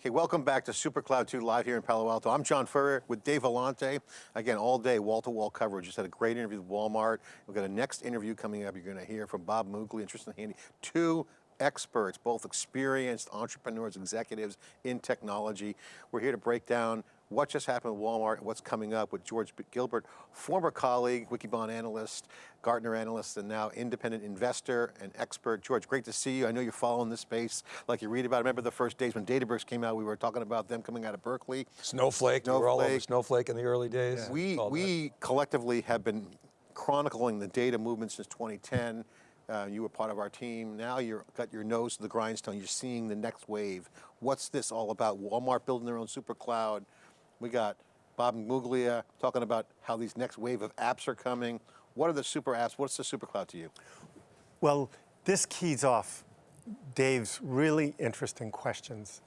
Okay, welcome back to SuperCloud 2 live here in Palo Alto. I'm John Furrier with Dave Vellante. Again, all day, wall-to-wall -wall coverage. Just had a great interview with Walmart. We've got a next interview coming up. You're going to hear from Bob Muglia and Tristan Handy, two experts, both experienced entrepreneurs, executives in technology. We're here to break down what just happened with Walmart and what's coming up with George Gilbert, former colleague, Wikibon analyst, Gartner analyst, and now independent investor and expert. George, great to see you. I know you're following this space like you read about. I remember the first days when Databricks came out, we were talking about them coming out of Berkeley. Snowflake, Snowflake. we were all over Snowflake in the early days. Yeah. We, we collectively have been chronicling the data movement since 2010. Uh, you were part of our team. Now you've got your nose to the grindstone. You're seeing the next wave. What's this all about? Walmart building their own super cloud. We got Bob Muglia talking about how these next wave of apps are coming. What are the super apps? What's the super cloud to you? Well, this keys off Dave's really interesting questions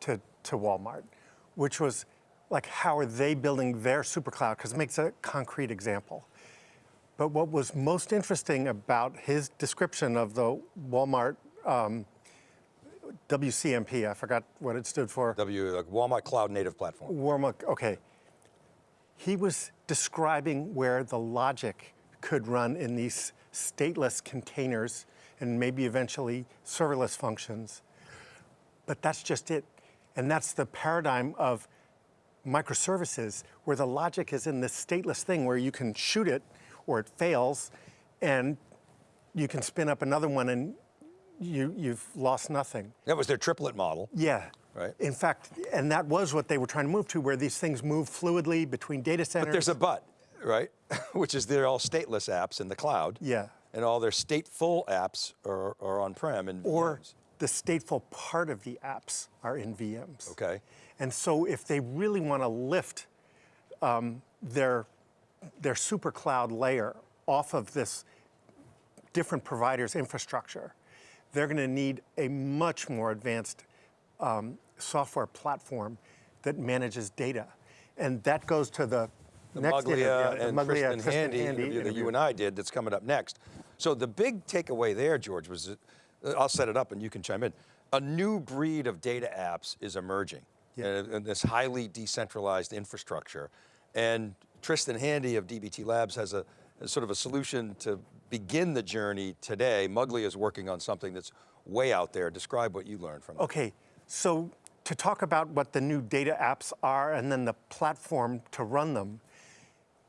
to, to Walmart, which was like, how are they building their super cloud? Because it makes a concrete example. But what was most interesting about his description of the Walmart um, WCMP, I forgot what it stood for. W, like Walmart Cloud Native Platform. Walmart, okay. He was describing where the logic could run in these stateless containers and maybe eventually serverless functions. But that's just it. And that's the paradigm of microservices where the logic is in this stateless thing where you can shoot it or it fails and you can spin up another one and you, you've lost nothing. That was their triplet model. Yeah. Right. In fact, and that was what they were trying to move to, where these things move fluidly between data centers. But there's a but, right? Which is they're all stateless apps in the cloud. Yeah. And all their stateful apps are, are on-prem in Or VMs. the stateful part of the apps are in VMs. Okay. And so if they really want to lift um, their, their super cloud layer off of this different providers' infrastructure, they're going to need a much more advanced um, software platform that manages data. And that goes to the, the next Muglia interview, and Muglia, Tristan, Tristan Handy, Handy interview, interview that you and I did that's coming up next. So the big takeaway there, George, was, uh, I'll set it up and you can chime in. A new breed of data apps is emerging. Yeah. And this highly decentralized infrastructure. And Tristan Handy of DBT Labs has a, a sort of a solution to begin the journey today. Muglia is working on something that's way out there. Describe what you learned from it. Okay, so to talk about what the new data apps are and then the platform to run them,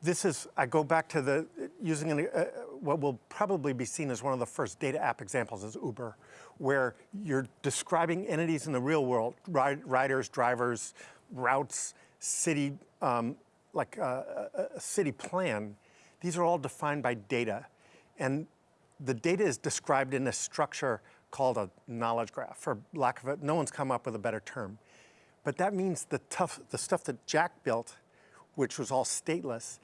this is, I go back to the, using an, uh, what will probably be seen as one of the first data app examples is Uber, where you're describing entities in the real world, riders, drivers, routes, city, um, like a, uh, a city plan. These are all defined by data. And the data is described in a structure called a knowledge graph, for lack of it, no one's come up with a better term. But that means the tough, the stuff that Jack built, which was all stateless,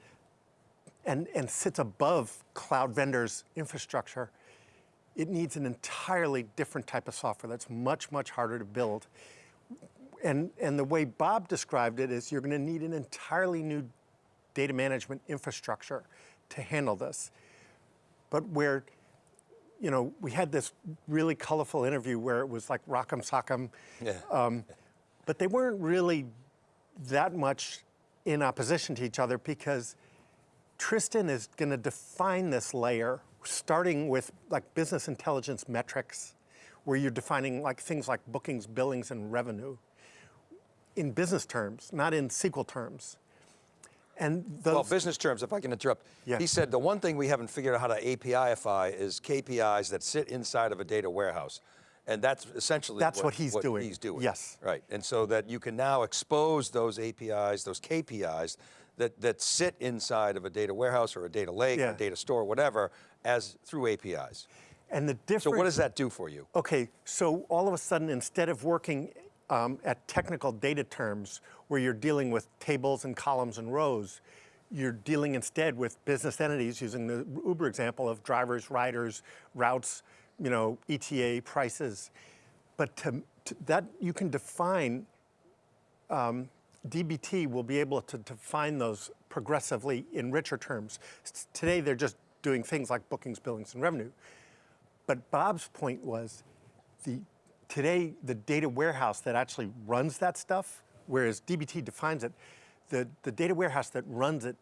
and, and sits above cloud vendors' infrastructure, it needs an entirely different type of software that's much, much harder to build. And, and the way Bob described it is you're gonna need an entirely new data management infrastructure to handle this. But where you know, we had this really colorful interview where it was like rock'em sock'em. Yeah. Um, but they weren't really that much in opposition to each other because Tristan is going to define this layer starting with like business intelligence metrics where you're defining like things like bookings, billings, and revenue in business terms, not in SQL terms. And those, well, business terms, if I can interrupt. Yeah. He said the one thing we haven't figured out how to APIify is KPIs that sit inside of a data warehouse. And that's essentially that's what, what he's what doing. He's doing. Yes. Right. And so that you can now expose those APIs, those KPIs that, that sit inside of a data warehouse or a data lake yeah. or a data store, whatever, as through APIs. And the difference. So what does that do for you? Okay, so all of a sudden, instead of working um, at technical data terms where you're dealing with tables and columns and rows. You're dealing instead with business entities using the Uber example of drivers, riders, routes, you know, ETA, prices. But to, to that you can define, um, DBT will be able to define those progressively in richer terms. Today they're just doing things like bookings, billings, and revenue. But Bob's point was the today, the data warehouse that actually runs that stuff, whereas DBT defines it, the, the data warehouse that runs it,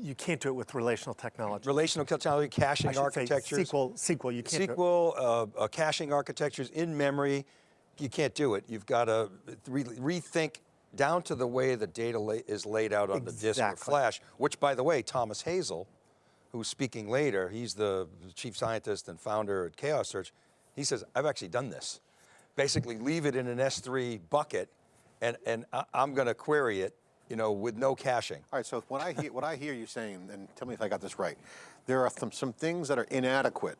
you can't do it with relational technology. Relational technology, caching architectures. SQL, SQL, you can't do it. SQL, uh, uh, caching architectures in memory, you can't do it. You've got to re rethink down to the way the data la is laid out on the disk or flash, which by the way, Thomas Hazel, who's speaking later, he's the chief scientist and founder at Chaos Search, he says, I've actually done this. Basically leave it in an S3 bucket and, and I'm going to query it, you know, with no caching. All right, so what I hear, what I hear you saying, and tell me if I got this right, there are some, some things that are inadequate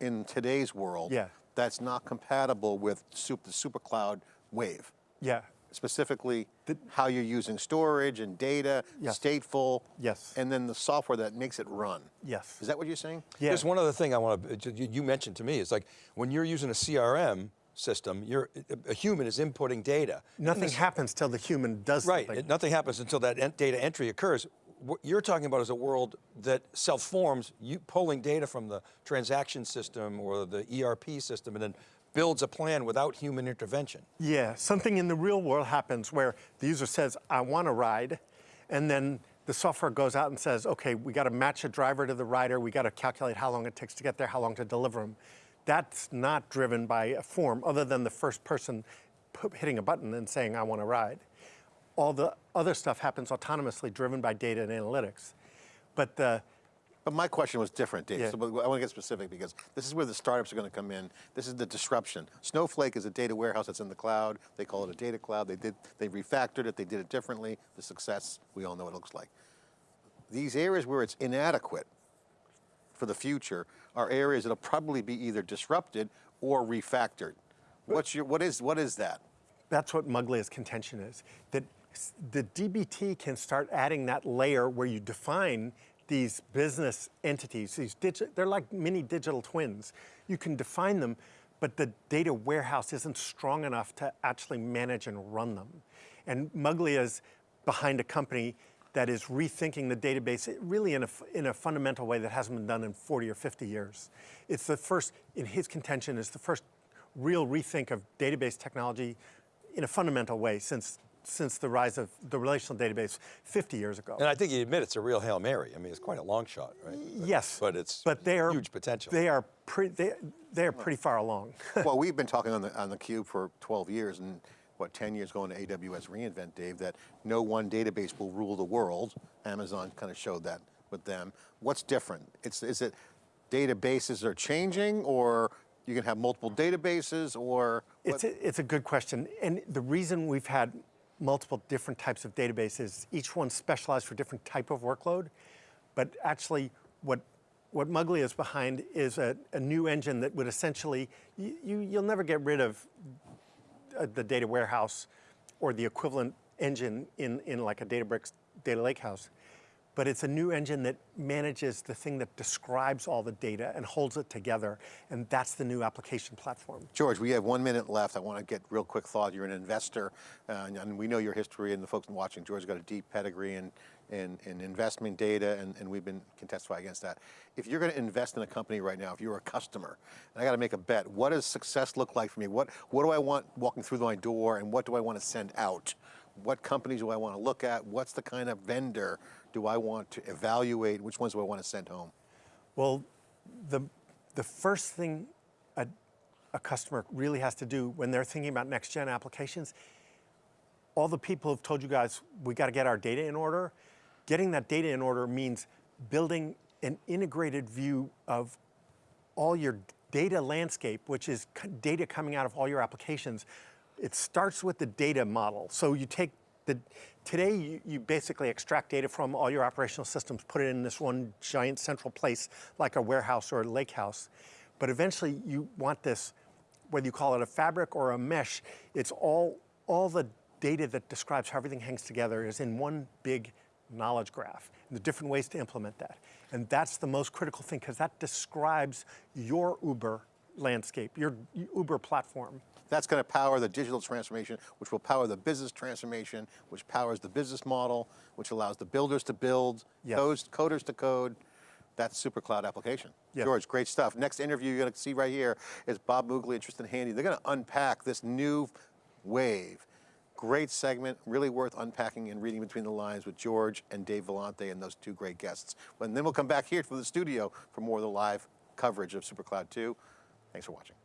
in today's world Yeah. that's not compatible with the super cloud wave. Yeah, Specifically, how you're using storage and data, Yes. stateful, Yes. and then the software that makes it run. yes. Is that what you're saying? Yeah. There's one other thing I want to, you you mentioned to me, it's like when you're using a CRM system, you're, a human is inputting data. Nothing this- happens till the human does Right, something. it- nothing happens until that en- data entry occurs. What you're talking about is a world that self-forms, you pulling data from the transaction system or the ERP system and then builds a plan without human intervention. Yeah, something in the real world happens where the user says, I want a ride, and then the software goes out and says, okay, we got to match a driver to the rider, we got to calculate how long it takes to get there, how long to deliver them. That's not driven by a form other than the first person hitting a button and saying, I want a ride. All the other stuff happens autonomously, driven by data and analytics. But the, But my question was different, Dave. Yeah. So I want to get specific because this is where the startups are going to come in. This is the disruption. Snowflake is a data warehouse that's in the cloud. They call it a data cloud. They did they refactored it. They did it differently. The success we all know what it looks like. These areas where it's inadequate for the future are areas that'll probably be either disrupted or refactored. What's your what is what is that? That's what Muglia's contention is, that the DBT can start adding that layer where you define these business entities, these they're like mini digital twins. You can define them, but the data warehouse isn't strong enough to actually manage and run them. And Muglia's behind a company that is rethinking the database really in a, in a fundamental way that hasn't been done in 40 or 50 years. It's the first, in his contention, is the first real rethink of database technology in a fundamental way since, since the rise of the relational database 50 years ago. And I think you admit it's a real Hail Mary. I mean, it's quite a long shot, right? But- yes, But it's but they are, huge potential. They are, pre, they, they are pretty far along. well, we've been talking on the on the cube for 12 years, and what 10 years going to AWS reInvent, Dave. That no one database will rule the world. Amazon kind of showed that with them. What's different? It's is it databases are changing, or you can have multiple databases, or It's a, it's a good question. And the reason we've had multiple different types of databases, each one specialized for different type of workload, but actually what, what Muglia is behind is a, a new engine that would essentially, you, you, you'll never get rid of uh, the data warehouse or the equivalent engine in, in like a Databricks data lakehouse. But it's a new engine that manages the thing that describes all the data and holds it together. And that's the new application platform. George, we have one minute left. I want to get real quick thought. You're an investor, uh, and, we know your history, and the folks watching, George's got a deep pedigree in, in, in investment data, and, and we've been can testify against that. If you're going to invest in a company right now, if you're a customer, and I got to make a bet, what does success look like for me? What, what do I want walking through my door, and what do I want to send out? What companies do I want to look at? What's the kind of vendor do I want to evaluate? Which ones do I want to send home? Well, the, the first thing a, a customer really has to do when they're thinking about next gen applications, all the people have told you guys, we got to get our data in order. Getting that data in order means building an integrated view of all your data landscape, which is data coming out of all your applications. It starts with the data model. So you take the, today you, you basically extract data from all your operational systems, put it in this one giant central place like a warehouse or a lake house. But eventually you want this, whether you call it a fabric or a mesh, it's all, all the data that describes how everything hangs together is in one big knowledge graph and the different ways to implement that. And that's the most critical thing because that describes your Uber landscape, your Uber platform. That's going to power the digital transformation, which will power the business transformation, which powers the business model, which allows the builders to build, codes, coders to code. that SuperCloud application. Yeah. George, great stuff. Next interview you're going to see right here is Bob Muglia and Tristan Handy. They're going to unpack this new wave. Great segment, really worth unpacking and reading between the lines with George and Dave Vellante and those two great guests. And then we'll come back here to the studio for more of the live coverage of SuperCloud 2. Thanks for watching.